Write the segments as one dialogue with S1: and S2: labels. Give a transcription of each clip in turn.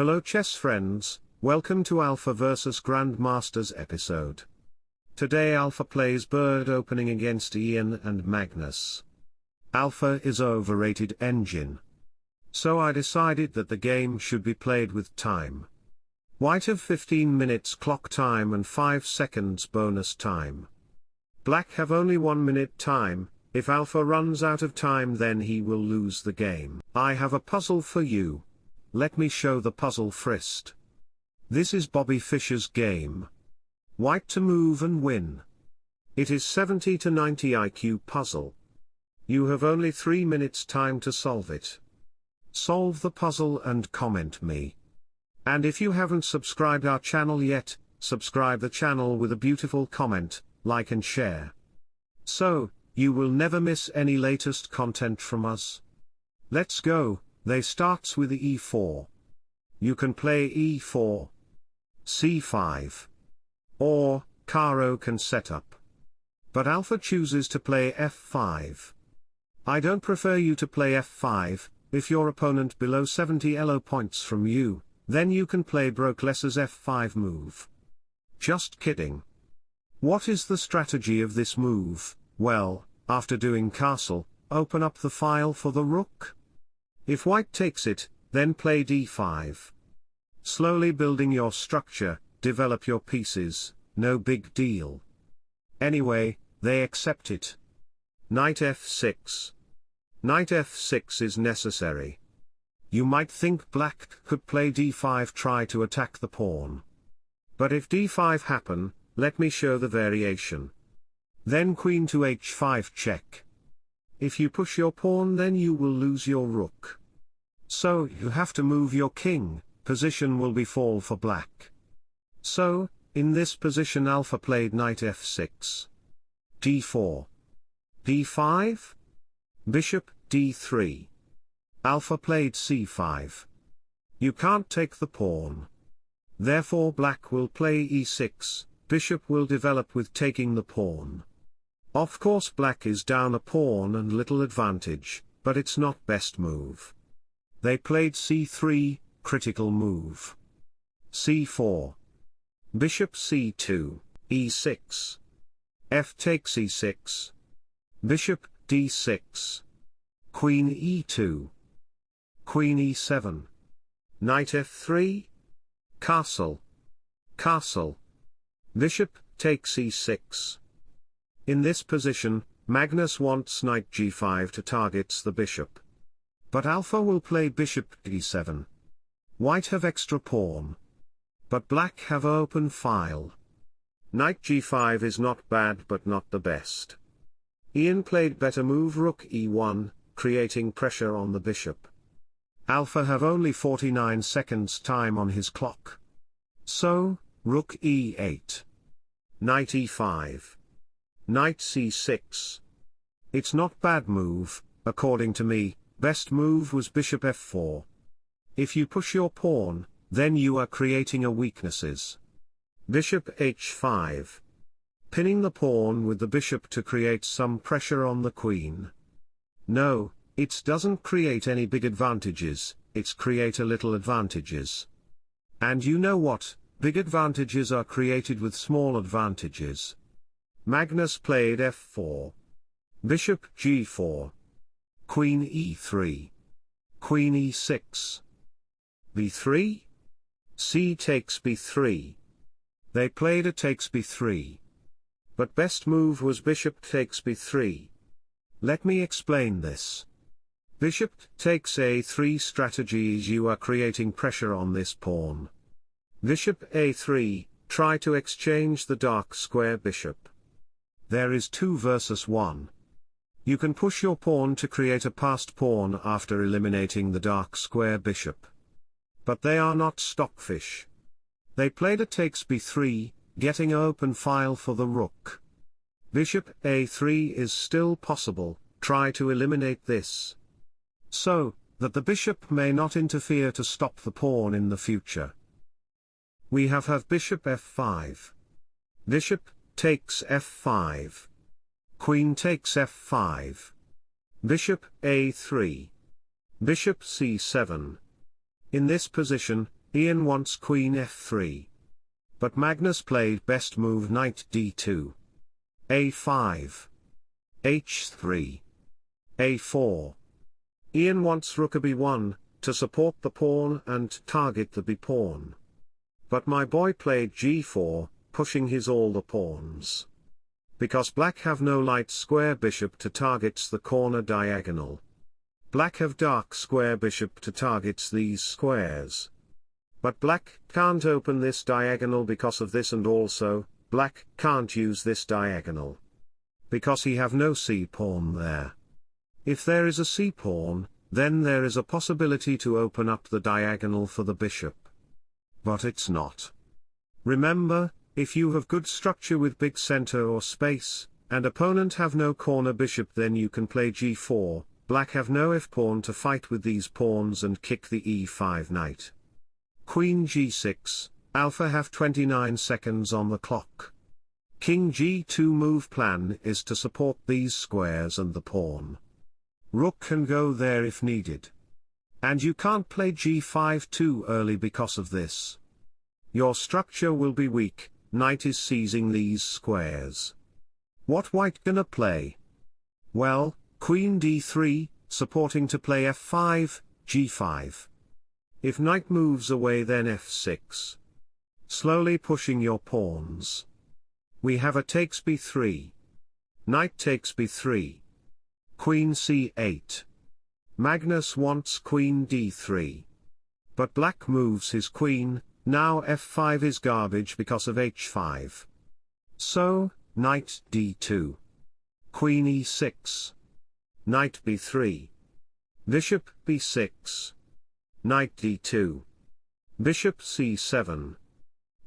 S1: Hello chess friends, welcome to Alpha vs Grandmasters episode. Today Alpha plays bird opening against Ian and Magnus. Alpha is overrated engine. So I decided that the game should be played with time. White have 15 minutes clock time and 5 seconds bonus time. Black have only 1 minute time, if Alpha runs out of time then he will lose the game. I have a puzzle for you. Let me show the puzzle first. This is Bobby Fischer's game. White to move and win. It is 70 to 90 IQ puzzle. You have only 3 minutes time to solve it. Solve the puzzle and comment me. And if you haven't subscribed our channel yet, subscribe the channel with a beautiful comment, like and share. So, you will never miss any latest content from us. Let's go, they starts with e4. You can play e4, c5, or, Caro-Kann set up. But Alpha chooses to play f5. I don't prefer you to play f5, if your opponent below 70 elo points from you, then you can play Brokles's f5 move. Just kidding. What is the strategy of this move? Well, after doing castle, open up the file for the rook. If white takes it, then play d5. Slowly building your structure, develop your pieces, no big deal. Anyway, they accept it. Knight f6. Knight f6 is necessary. You might think black could play d5 try to attack the pawn. But if d5 happen, let me show the variation. Then queen to h5 check. If you push your pawn then you will lose your rook. So you have to move your king, position will be fall for black. So, in this position alpha played knight f6. d4. d5? Bishop, d3. Alpha played c5. You can't take the pawn. Therefore black will play e6, bishop will develop with taking the pawn. Of course black is down a pawn and little advantage, but it's not best move. They played c3, critical move. c4. Bishop c2, e6. f takes e6. Bishop, d6. Queen e2. Queen e7. Knight f3. Castle. Castle. Bishop, takes e6. In this position, Magnus wants knight g5 to targets the bishop. But alpha will play bishop d7. White have extra pawn. But black have open file. Knight g5 is not bad but not the best. Ian played better move rook e1, creating pressure on the bishop. Alpha have only 49 seconds time on his clock. So, rook e8. Knight e5. Knight c6. It's not bad move, according to me, best move was bishop f4. If you push your pawn, then you are creating a weaknesses. Bishop h5. Pinning the pawn with the bishop to create some pressure on the queen. No, it doesn't create any big advantages, it's create a little advantages. And you know what, big advantages are created with small advantages. Magnus played f4. Bishop g4. Queen e3. Queen e6. b3? c takes b3. They played a takes b3. But best move was bishop takes b3. Let me explain this. Bishop takes a3 strategies you are creating pressure on this pawn. Bishop a3, try to exchange the dark square bishop. There is 2 versus 1. You can push your pawn to create a passed pawn after eliminating the dark square bishop. But they are not stockfish. They played a takes b3, getting open file for the rook. Bishop a3 is still possible, try to eliminate this. So, that the bishop may not interfere to stop the pawn in the future. We have have bishop f5. Bishop, takes f5. Queen takes f5. Bishop a3. Bishop c7. In this position, Ian wants queen f3. But Magnus played best move knight d2. a5. h3. a4. Ian wants rook a b1, to support the pawn and target the b-pawn. But my boy played g4, pushing his all the pawns. Because black have no light square bishop to targets the corner diagonal. Black have dark square bishop to targets these squares. But black can't open this diagonal because of this and also, black can't use this diagonal. Because he have no c-pawn there. If there is a c-pawn, then there is a possibility to open up the diagonal for the bishop. But it's not. Remember, if you have good structure with big center or space, and opponent have no corner bishop then you can play g4, black have no f-pawn to fight with these pawns and kick the e5 knight. Queen g6, alpha have 29 seconds on the clock. King g2 move plan is to support these squares and the pawn. Rook can go there if needed. And you can't play g5 too early because of this. Your structure will be weak, knight is seizing these squares. What white gonna play? Well, queen d3, supporting to play f5, g5. If knight moves away then f6. Slowly pushing your pawns. We have a takes b3. Knight takes b3. Queen c8. Magnus wants queen d3. But black moves his queen, now f5 is garbage because of h5. So, knight d2. Queen e6. Knight b3. Bishop b6. Knight d2. Bishop c7.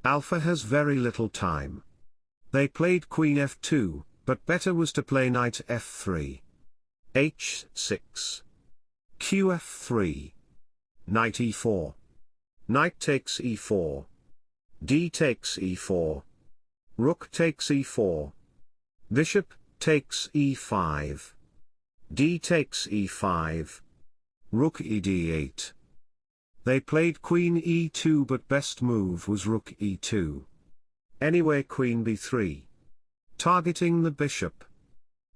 S1: Alpha has very little time. They played queen f2, but better was to play knight f3. h6. qf3. Knight e4. Knight takes e4. d takes e4. Rook takes e4. Bishop takes e5. d takes e5. Rook e d8. They played queen e2 but best move was rook e2. Anyway queen b3. Targeting the bishop.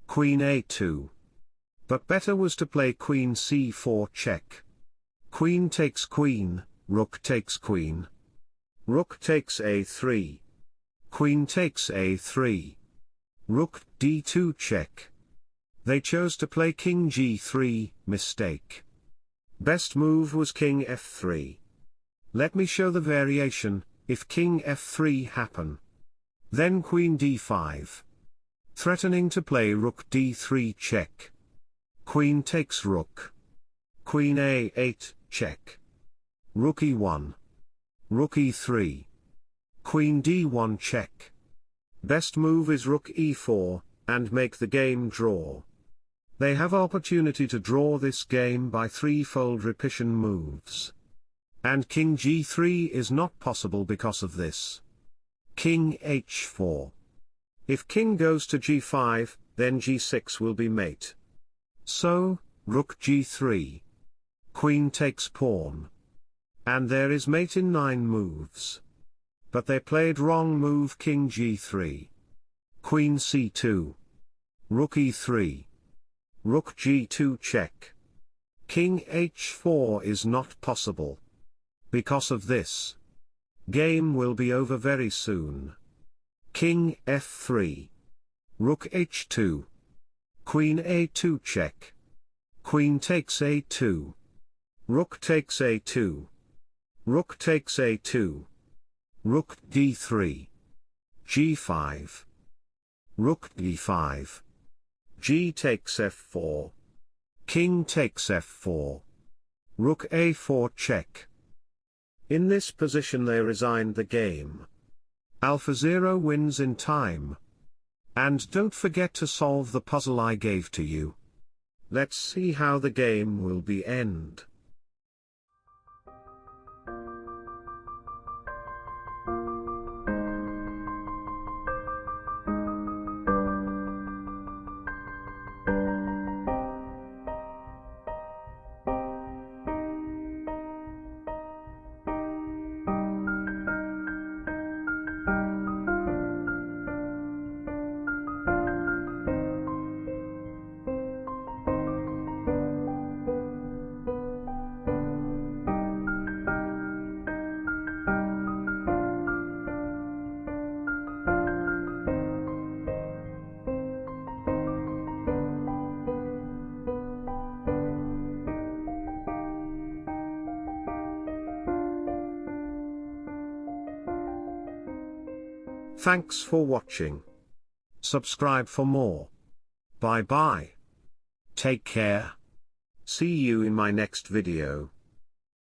S1: Queen a2. But better was to play queen c4 check. Queen takes queen, rook takes queen. Rook takes a3. Queen takes a3. Rook d2 check. They chose to play king g3, mistake. Best move was king f3. Let me show the variation, if king f3 happen. Then queen d5. Threatening to play rook d3 check. Queen takes rook. Queen a8, check. Rook e1. Rook e3. Queen d1 check. Best move is rook e4, and make the game draw. They have opportunity to draw this game by threefold repetition moves. And king g3 is not possible because of this. King h4. If king goes to g5, then g6 will be mate. So, rook g3. Queen takes pawn. And there is mate in 9 moves. But they played wrong move king g3. Queen c2. Rook e3. Rook g2 check. King h4 is not possible. Because of this. Game will be over very soon. King f3. Rook h2. Queen a2 check. Queen takes a2. Rook takes a2. Rook takes a2. Rook d3. g5. Rook d5. G takes f4. King takes f4. Rook a4 check. In this position they resigned the game. Alpha 0 wins in time. And don't forget to solve the puzzle I gave to you. Let's see how the game will be end. Thanks for watching. Subscribe for more. Bye bye. Take care. See you in my next video.